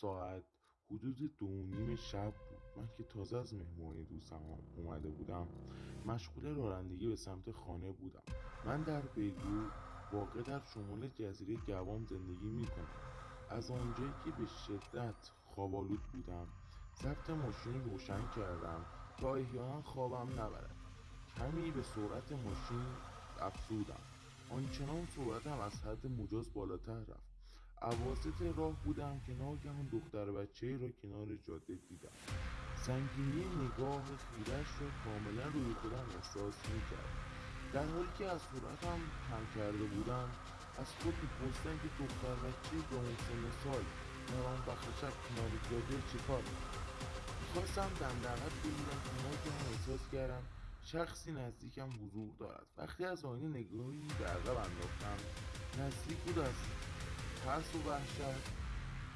ساعت حدود دو نیم شب بود. من که تازه از مهمانی دوستم اومده بودم مشغول رانندگی به سمت خانه بودم. من در بیگو واقع در شمال جزیره گوام زندگی می‌کنم. از آنجایی که به شدت خوابالود بودم. ضبط ماشین روشن کردم تا احیانا خوابم نبرد. کمی به سرعت ماشین افزودم. آنچنان سرعتم از حد مجاز بالاتر رفت. عواسط راه بودم که ناگهان دختر بچه را کنار جاده دیدم. سنگینی نگاه خیرش را کاملا روی خودم احساس می‌کرد در حالی که از صورتم کم کرده بودم از خود میپرسیدم که دختر بچه با سن سال وقت شب کنار جاده چیکار می‌خواستم دندقت بگیرم که ناگهان احساس کردم شخصی نزدیکم حضور دارد. وقتی از آینه نگاهی به عقب انداختم نزدیک بود از ترس و وحشت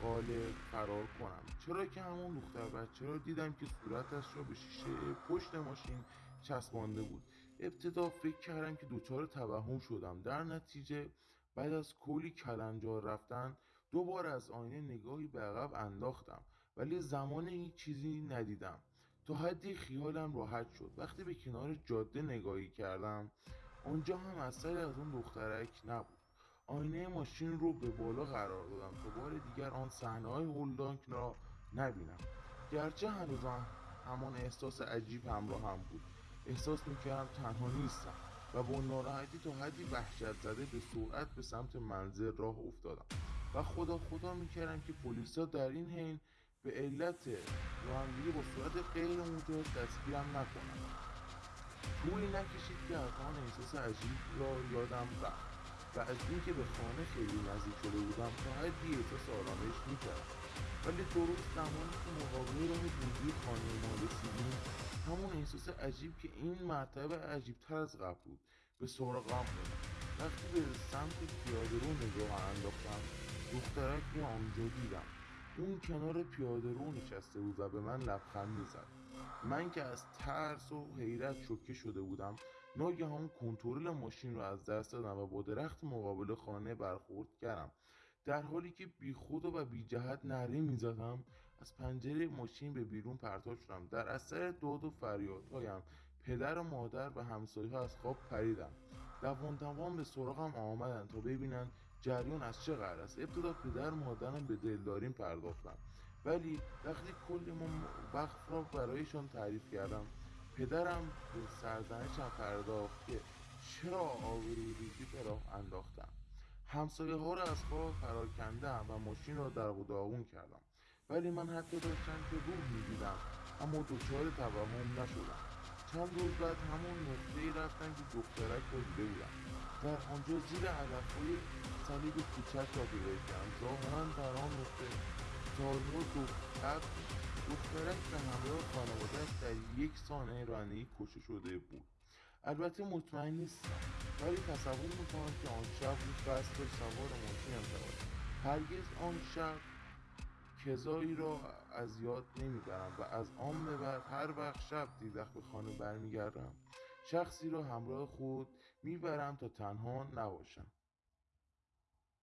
قالب فرار کنم. چرا که همون دختر بچه را دیدم که صورتش را به شیشه پشت ماشین چسبانده بود؟ ابتدا فکر کردم که دچار توهم شدم. در نتیجه بعد از کلی کلنجار رفتن دوباره از آینه نگاهی به عقب انداختم. ولی زمان هیچ چیزی ندیدم. تا حدی خیالم راحت شد. وقتی به کنار جاده نگاهی کردم آنجا هم اثری از اون دخترک نبود. آینه ماشین رو به بالا قرار دادم. تا بار دیگر آن صحنه های هولناک را نبینم. گرچه هنوزم همان احساس عجیب همراه هم بود. احساس می‌کردم تنها نیستم و با ناراحتی تا حدی وحشت زده به سرعت به سمت منزل راه افتادم و خدا خدا می‌کردم که پلیسا در این حین به علت رانندگی با صورت غیر مجاز دستگیرم نکنند. طولی نکشید که از آن احساس عجیب را یادم رفت. و از اینکه به خانه خیلی نزدیک شده بودم تا حدی احساس آرامش می‌کردم. ولی درست زمانی که مقابل راه ورودی خانه ما رسیدیم همون احساس عجیب که این مرتبه عجیبتر از قبل بود. به سراغم بود وقتی به سمت پیاده رو نگاه انداختم دخترک رو آنجا دیدم. اون کنار پیاده رو نشسته بود و به من لبخند می‌زد. من که از ترس و حیرت شوکه شده بودم ناگهان کنترل ماشین را از دست دادم و با درخت مقابل خانه برخورد کردم. در حالی که بی خود و بی جهت نره می‌زدم از پنجره ماشین به بیرون پرتاب شدم. در اثر داد و فریادهایم پدر و مادر و همسایه ها از خواب پریدم دوان دوان به سراغم آمدند تا ببینند جریان از چه قرار است. ابتدا پدر مادرم به دلداریم پرداختم ولی وقتی کل وقت را برایشان تعریف کردم پدرم به سرزنشم پرداخت که چرا آبروی ریزی به راه انداختم. همسایه ها را از خواب فرار کندم و ماشین را در داغون کردم. ولی من حتی داشتم که روح می‌دیدم اما دچار توهم نشدم. چند روز بعد همون نقطه ای رفتم که دخترک را دیده بودم. در آنجا زیر علف های صلیب کوچک را پیدا کردم. ظاهرا در آن نقطه سالها دختر دخترک به همراه خانوادهش در یک سانحه رانندگی کشته شده بود. البته مطمئن نیستم. ولی تصور می‌کنم که آن شب روز قصد سوار ماشینم شود. هرگز آن شب کذایی را از یاد نمی‌برم و از آن به بعد هر وقت شب دیدخ به خانه برمیگردم. شخصی را همراه خود می‌برم تا تنها نباشم.